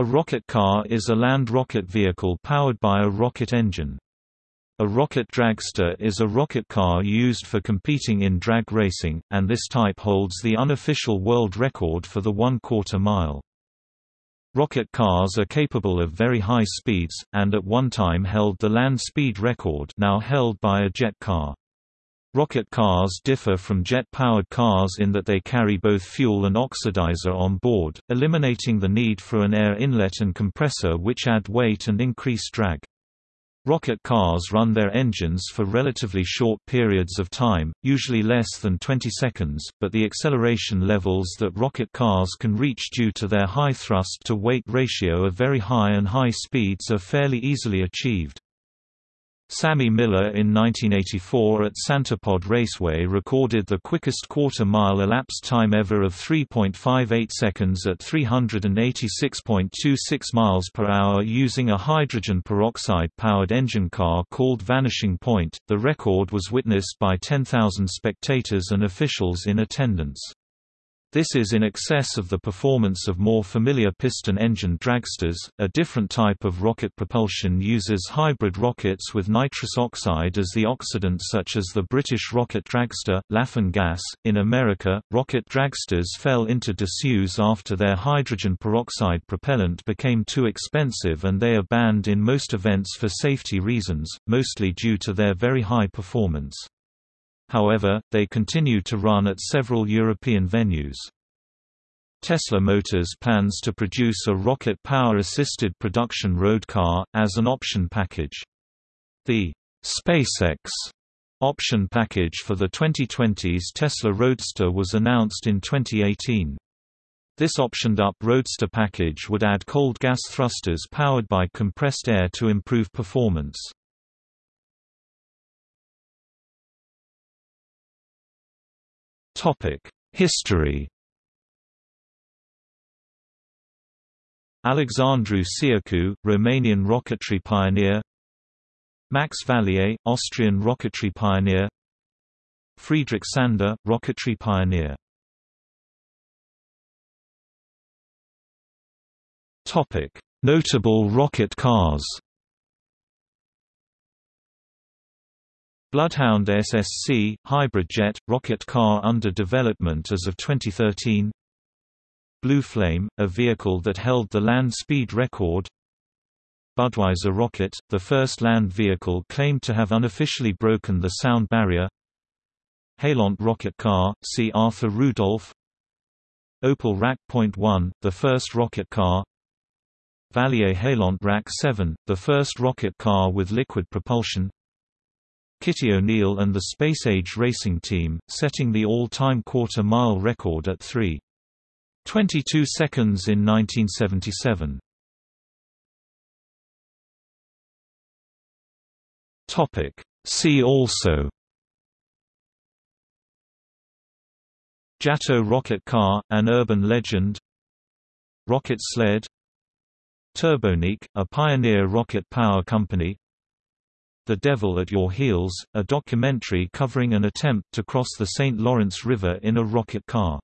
A rocket car is a land rocket vehicle powered by a rocket engine. A rocket dragster is a rocket car used for competing in drag racing, and this type holds the unofficial world record for the one-quarter mile. Rocket cars are capable of very high speeds, and at one time held the land speed record now held by a jet car. Rocket cars differ from jet-powered cars in that they carry both fuel and oxidizer on board, eliminating the need for an air inlet and compressor which add weight and increase drag. Rocket cars run their engines for relatively short periods of time, usually less than 20 seconds, but the acceleration levels that rocket cars can reach due to their high thrust-to-weight ratio of very high and high speeds are fairly easily achieved. Sammy Miller in 1984 at Santa Pod Raceway recorded the quickest quarter-mile elapsed time ever of 3.58 seconds at 386.26 miles per hour using a hydrogen peroxide-powered engine car called Vanishing Point. The record was witnessed by 10,000 spectators and officials in attendance. This is in excess of the performance of more familiar piston-engine dragsters. A different type of rocket propulsion uses hybrid rockets with nitrous oxide as the oxidant, such as the British rocket dragster, Laughing Gas. In America, rocket dragsters fell into disuse after their hydrogen peroxide propellant became too expensive and they are banned in most events for safety reasons, mostly due to their very high performance. However, they continue to run at several European venues. Tesla Motors plans to produce a rocket power-assisted production road car, as an option package. The SpaceX option package for the 2020s Tesla Roadster was announced in 2018. This optioned-up Roadster package would add cold gas thrusters powered by compressed air to improve performance. History Alexandru Țiacu, Romanian rocketry pioneer Max Valier, Austrian rocketry pioneer Friedrich Sander, rocketry pioneer Notable rocket cars Bloodhound SSC, hybrid jet, rocket car under development as of 2013 Blue Flame, a vehicle that held the land speed record. Budweiser Rocket, the first land vehicle claimed to have unofficially broken the sound barrier. Heylandt rocket car, see Arthur Rudolph. Opel Rak Point 1, the first rocket car. Valier Heylandt Rak 7, the first rocket car with liquid propulsion Kitty O'Neil and the Space Age Racing Team, setting the all-time quarter-mile record at 3.22 seconds in 1977. See also. Jato rocket car, an urban legend. Rocket sled. Turbonique, a pioneer rocket power company the Devil at Your Heels, a documentary covering an attempt to cross the St. Lawrence River in a rocket car.